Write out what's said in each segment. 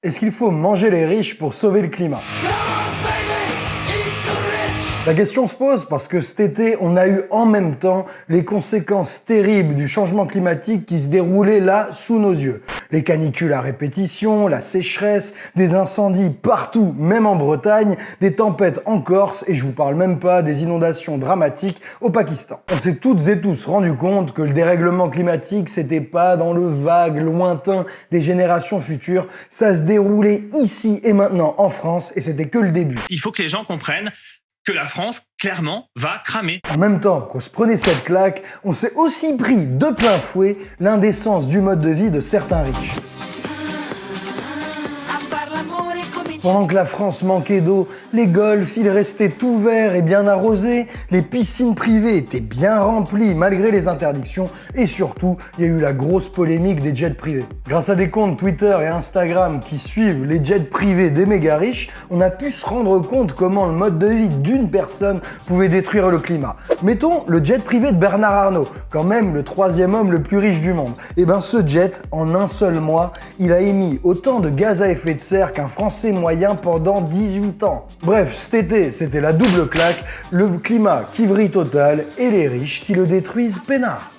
Est-ce qu'il faut manger les riches pour sauver le climat? La question se pose parce que cet été, on a eu en même temps les conséquences terribles du changement climatique qui se déroulait là sous nos yeux. Les canicules à répétition, la sécheresse, des incendies partout, même en Bretagne, des tempêtes en Corse et je vous parle même pas des inondations dramatiques au Pakistan. On s'est toutes et tous rendu compte que le dérèglement climatique, c'était pas dans le vague lointain des générations futures, ça se déroulait ici et maintenant en France et c'était que le début. Il faut que les gens comprennent que la France, clairement, va cramer. En même temps qu'on se prenait cette claque, on s'est aussi pris de plein fouet l'indécence du mode de vie de certains riches. Pendant que la France manquait d'eau, les golfs, ils restaient tout verts et bien arrosés, les piscines privées étaient bien remplies malgré les interdictions, et surtout, il y a eu la grosse polémique des jets privés. Grâce à des comptes Twitter et Instagram qui suivent les jets privés des méga riches, on a pu se rendre compte comment le mode de vie d'une personne pouvait détruire le climat. Mettons le jet privé de Bernard Arnault, quand même le troisième homme le plus riche du monde. Et eh ben ce jet, en un seul mois, il a émis autant de gaz à effet de serre qu'un Français moyen pendant 18 ans. Bref, cet été, c'était la double claque, le climat qui vrille total et les riches qui le détruisent peinard.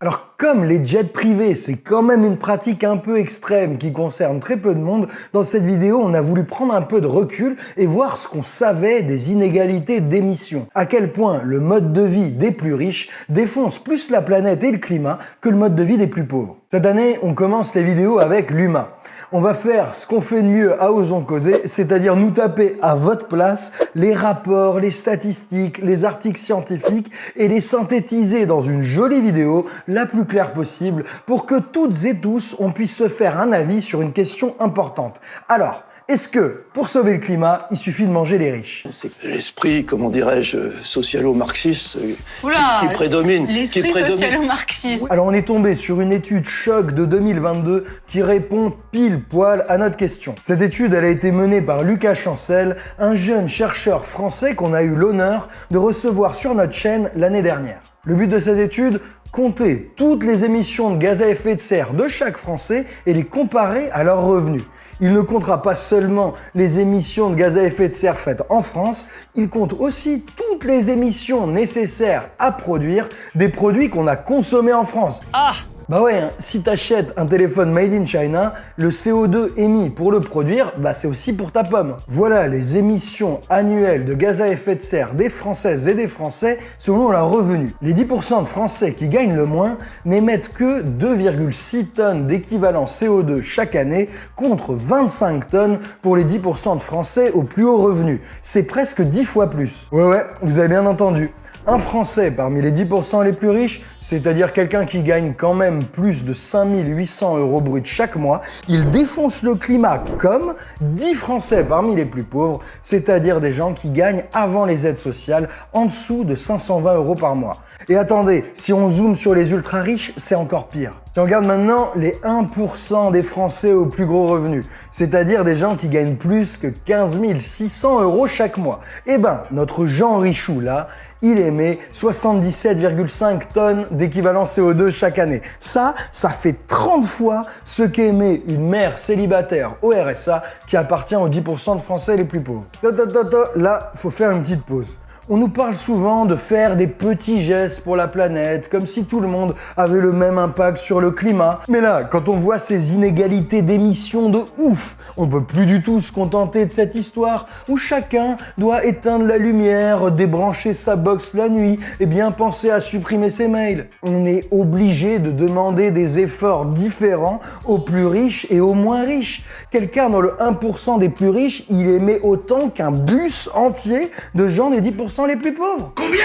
Alors comme les jets privés, c'est quand même une pratique un peu extrême qui concerne très peu de monde, dans cette vidéo, on a voulu prendre un peu de recul et voir ce qu'on savait des inégalités d'émissions. À quel point le mode de vie des plus riches défonce plus la planète et le climat que le mode de vie des plus pauvres. Cette année, on commence les vidéos avec l'humain on va faire ce qu'on fait de mieux à Osons Causer, c'est-à-dire nous taper à votre place les rapports, les statistiques, les articles scientifiques et les synthétiser dans une jolie vidéo la plus claire possible pour que toutes et tous on puisse se faire un avis sur une question importante. Alors, est-ce que, pour sauver le climat, il suffit de manger les riches? C'est l'esprit, comment dirais-je, socialo-marxiste euh, qui, prédomine. L'esprit socialo-marxiste. Alors on est tombé sur une étude choc de 2022 qui répond pile poil à notre question. Cette étude, elle a été menée par Lucas Chancel, un jeune chercheur français qu'on a eu l'honneur de recevoir sur notre chaîne l'année dernière. Le but de cette étude Compter toutes les émissions de gaz à effet de serre de chaque Français et les comparer à leurs revenus. Il ne comptera pas seulement les émissions de gaz à effet de serre faites en France, il compte aussi toutes les émissions nécessaires à produire des produits qu'on a consommés en France. Ah bah ouais, hein, si t'achètes un téléphone made in China, le CO2 émis pour le produire, bah c'est aussi pour ta pomme. Voilà les émissions annuelles de gaz à effet de serre des Françaises et des Français selon leur revenu. Les 10% de Français qui gagnent le moins n'émettent que 2,6 tonnes d'équivalent CO2 chaque année contre 25 tonnes pour les 10% de Français au plus haut revenu. C'est presque 10 fois plus. Ouais ouais, vous avez bien entendu. Un Français parmi les 10% les plus riches, c'est-à-dire quelqu'un qui gagne quand même plus de 5800 euros bruts chaque mois, il défonce le climat comme 10 Français parmi les plus pauvres, c'est-à-dire des gens qui gagnent avant les aides sociales en dessous de 520 euros par mois. Et attendez, si on zoome sur les ultra riches, c'est encore pire. Si on regarde maintenant les 1% des Français aux plus gros revenus, c'est-à-dire des gens qui gagnent plus que 15 600 euros chaque mois, eh ben, notre Jean Richou là, il émet 77,5 tonnes d'équivalent CO2 chaque année. Ça, ça fait 30 fois ce qu'émet une mère célibataire au RSA qui appartient aux 10% de Français les plus pauvres. Là, faut faire une petite pause. On nous parle souvent de faire des petits gestes pour la planète, comme si tout le monde avait le même impact sur le climat. Mais là, quand on voit ces inégalités d'émissions de ouf, on peut plus du tout se contenter de cette histoire où chacun doit éteindre la lumière, débrancher sa box la nuit et bien penser à supprimer ses mails. On est obligé de demander des efforts différents aux plus riches et aux moins riches. Quelqu'un dans le 1% des plus riches, il émet autant qu'un bus entier de gens des 10% les plus pauvres. Combien?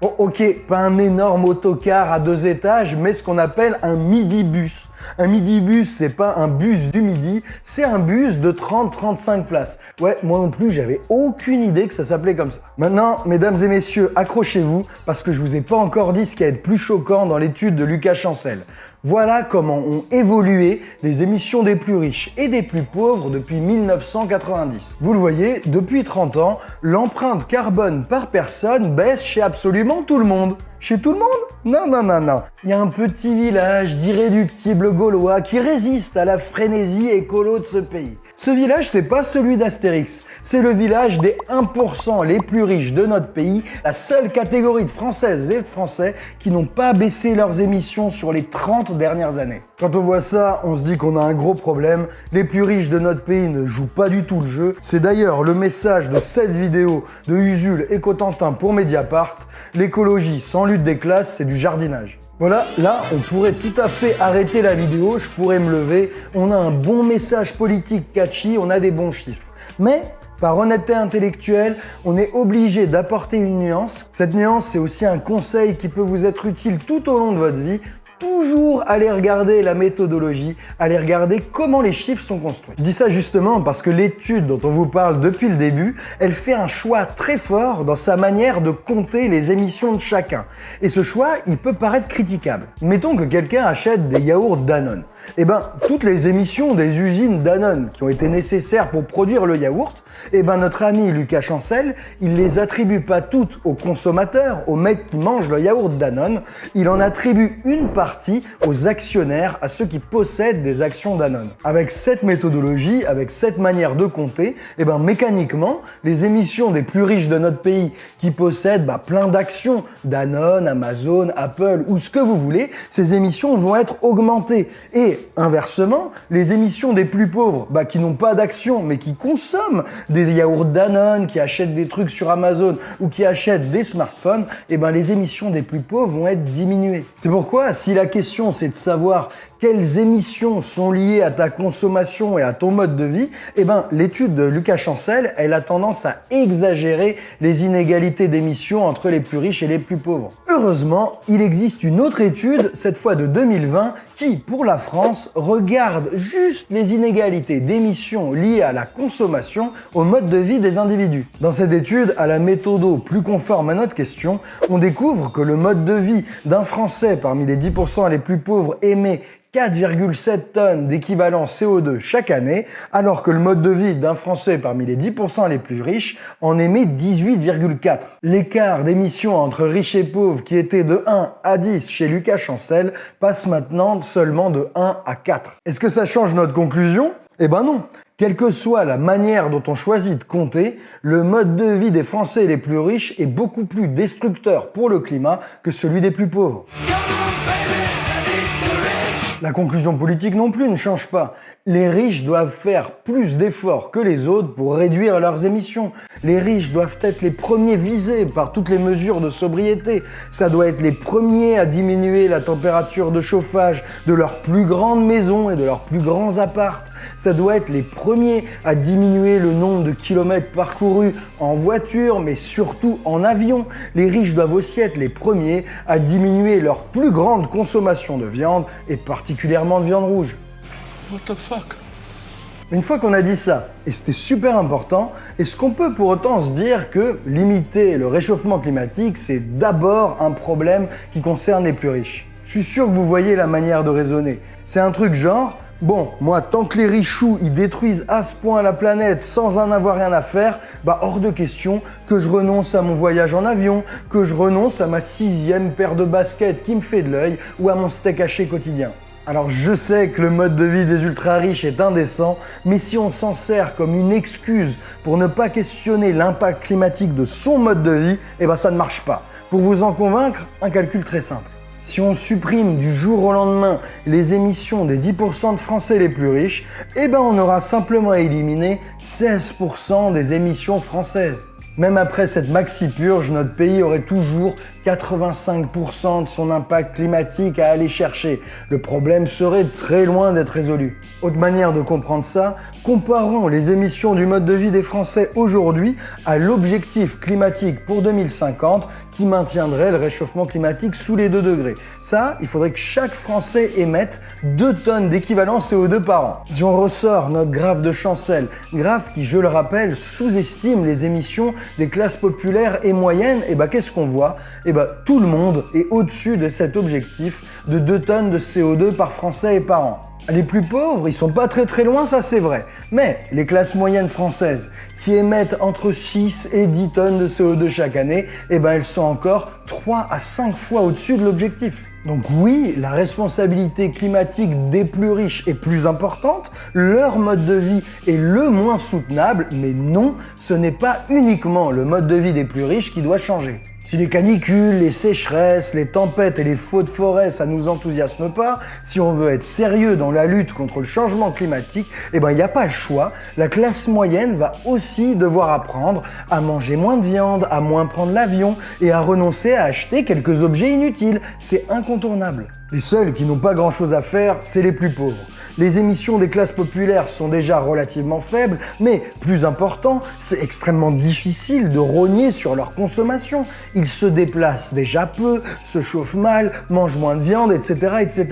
Oh, ok, pas un énorme autocar à deux étages, mais ce qu'on appelle un midi-bus. Un midi-bus, c'est pas un bus du midi, c'est un bus de 30-35 places. Ouais, moi non plus, j'avais aucune idée que ça s'appelait comme ça. Maintenant, mesdames et messieurs, accrochez-vous, parce que je vous ai pas encore dit ce qui a être plus choquant dans l'étude de Lucas Chancel. Voilà comment ont évolué les émissions des plus riches et des plus pauvres depuis 1990. Vous le voyez, depuis 30 ans, l'empreinte carbone par personne baisse chez absolument tout le monde. Chez tout le monde Non, non, non, non. Il y a un petit village d'irréductibles gaulois qui résiste à la frénésie écolo de ce pays. Ce village, c'est pas celui d'Astérix, c'est le village des 1% les plus riches de notre pays, la seule catégorie de Françaises et de Français qui n'ont pas baissé leurs émissions sur les 30 dernières années. Quand on voit ça, on se dit qu'on a un gros problème, les plus riches de notre pays ne jouent pas du tout le jeu. C'est d'ailleurs le message de cette vidéo de Usul et Cotentin pour Mediapart, l'écologie sans lutte des classes, c'est du jardinage. Voilà, là, on pourrait tout à fait arrêter la vidéo, je pourrais me lever, on a un bon message politique catchy, on a des bons chiffres. Mais par honnêteté intellectuelle, on est obligé d'apporter une nuance. Cette nuance, c'est aussi un conseil qui peut vous être utile tout au long de votre vie toujours aller regarder la méthodologie, aller regarder comment les chiffres sont construits. Je dis ça justement parce que l'étude dont on vous parle depuis le début, elle fait un choix très fort dans sa manière de compter les émissions de chacun. Et ce choix, il peut paraître critiquable. Mettons que quelqu'un achète des yaourts Danone. Eh ben, toutes les émissions des usines Danone qui ont été nécessaires pour produire le yaourt, eh ben, notre ami Lucas Chancel, il les attribue pas toutes aux consommateurs, aux mecs qui mangent le yaourt Danone, il en attribue une partie aux actionnaires, à ceux qui possèdent des actions Danone. Avec cette méthodologie, avec cette manière de compter, eh ben mécaniquement, les émissions des plus riches de notre pays qui possèdent bah, plein d'actions, Danone, Amazon, Apple ou ce que vous voulez, ces émissions vont être augmentées. Et inversement, les émissions des plus pauvres, bah, qui n'ont pas d'actions mais qui consomment des yaourts Danone, qui achètent des trucs sur Amazon ou qui achètent des smartphones, eh ben les émissions des plus pauvres vont être diminuées. C'est pourquoi si la question c'est de savoir quelles émissions sont liées à ta consommation et à ton mode de vie, eh ben, l'étude de Lucas Chancel, elle a tendance à exagérer les inégalités d'émissions entre les plus riches et les plus pauvres. Heureusement, il existe une autre étude, cette fois de 2020, qui, pour la France, regarde juste les inégalités d'émissions liées à la consommation au mode de vie des individus. Dans cette étude, à la méthode plus conforme à notre question, on découvre que le mode de vie d'un Français parmi les 10% les plus pauvres émet 4,7 tonnes d'équivalent CO2 chaque année, alors que le mode de vie d'un Français parmi les 10% les plus riches en émet 18,4. L'écart d'émissions entre riches et pauvres qui était de 1 à 10 chez Lucas Chancel passe maintenant seulement de 1 à 4. Est-ce que ça change notre conclusion? Eh ben non quelle que soit la manière dont on choisit de compter, le mode de vie des Français les plus riches est beaucoup plus destructeur pour le climat que celui des plus pauvres. La conclusion politique non plus ne change pas. Les riches doivent faire plus d'efforts que les autres pour réduire leurs émissions. Les riches doivent être les premiers visés par toutes les mesures de sobriété. Ça doit être les premiers à diminuer la température de chauffage de leurs plus grandes maisons et de leurs plus grands appartes. Ça doit être les premiers à diminuer le nombre de kilomètres parcourus en voiture, mais surtout en avion. Les riches doivent aussi être les premiers à diminuer leur plus grande consommation de viande et particulièrement particulièrement de viande rouge. What the fuck? Une fois qu'on a dit ça, et c'était super important, est-ce qu'on peut pour autant se dire que limiter le réchauffement climatique, c'est d'abord un problème qui concerne les plus riches? Je suis sûr que vous voyez la manière de raisonner. C'est un truc genre, bon, moi, tant que les richoux, ils détruisent à ce point la planète sans en avoir rien à faire, bah hors de question que je renonce à mon voyage en avion, que je renonce à ma sixième paire de baskets qui me fait de l'œil ou à mon steak haché quotidien. Alors je sais que le mode de vie des ultra riches est indécent, mais si on s'en sert comme une excuse pour ne pas questionner l'impact climatique de son mode de vie, eh ben ça ne marche pas. Pour vous en convaincre, un calcul très simple. Si on supprime du jour au lendemain les émissions des 10% de Français les plus riches, eh ben on aura simplement éliminé 16% des émissions françaises. Même après cette maxi-purge, notre pays aurait toujours 85% de son impact climatique à aller chercher. Le problème serait très loin d'être résolu. Autre manière de comprendre ça, comparons les émissions du mode de vie des Français aujourd'hui à l'objectif climatique pour 2050 qui maintiendrait le réchauffement climatique sous les 2 degrés. Ça, il faudrait que chaque Français émette 2 tonnes d'équivalent CO2 par an. Si on ressort notre graphe de Chancel, graphe qui, je le rappelle, sous-estime les émissions des classes populaires et moyennes, et eh bah ben, qu'est-ce qu'on voit? Eh ben, tout le monde est au-dessus de cet objectif de 2 tonnes de CO2 par Français et par an. Les plus pauvres, ils sont pas très très loin, ça c'est vrai. Mais les classes moyennes françaises, qui émettent entre 6 et 10 tonnes de CO2 chaque année, eh ben elles sont encore 3 à 5 fois au-dessus de l'objectif. Donc oui, la responsabilité climatique des plus riches est plus importante, leur mode de vie est le moins soutenable, mais non, ce n'est pas uniquement le mode de vie des plus riches qui doit changer. Si les canicules, les sécheresses, les tempêtes et les feux de forêt, ça nous enthousiasme pas, si on veut être sérieux dans la lutte contre le changement climatique, eh ben il n'y a pas le choix. La classe moyenne va aussi devoir apprendre à manger moins de viande, à moins prendre l'avion et à renoncer à acheter quelques objets inutiles. C'est incontournable. Les seuls qui n'ont pas grand chose à faire, c'est les plus pauvres. Les émissions des classes populaires sont déjà relativement faibles, mais plus important, c'est extrêmement difficile de rogner sur leur consommation. Ils se déplacent déjà peu, se chauffent mal, mangent moins de viande, etc. etc.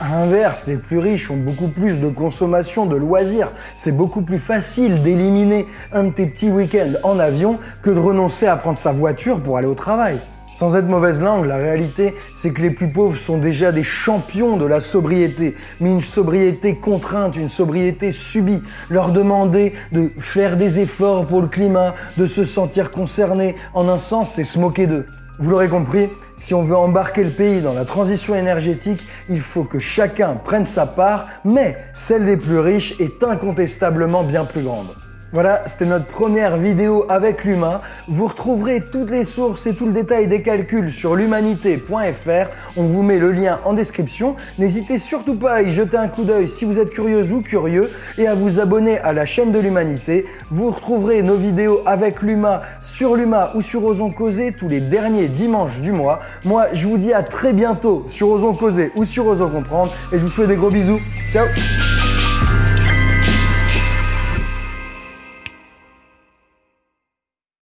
À l'inverse, les plus riches ont beaucoup plus de consommation de loisirs. C'est beaucoup plus facile d'éliminer un de tes petits week-ends en avion que de renoncer à prendre sa voiture pour aller au travail. Sans être mauvaise langue, la réalité, c'est que les plus pauvres sont déjà des champions de la sobriété, mais une sobriété contrainte, une sobriété subie. Leur demander de faire des efforts pour le climat, de se sentir concernés, en un sens, c'est se moquer d'eux. Vous l'aurez compris, si on veut embarquer le pays dans la transition énergétique, il faut que chacun prenne sa part, mais celle des plus riches est incontestablement bien plus grande. Voilà, c'était notre première vidéo avec l'humain. Vous retrouverez toutes les sources et tout le détail des calculs sur l'humanité.fr. On vous met le lien en description. N'hésitez surtout pas à y jeter un coup d'œil si vous êtes curieuse ou curieux et à vous abonner à la chaîne de l'humanité. Vous retrouverez nos vidéos avec l'humain sur l'humain ou sur Osons Causer tous les derniers dimanches du mois. Moi, je vous dis à très bientôt sur Osons Causer ou sur Osons Comprendre et je vous fais des gros bisous. Ciao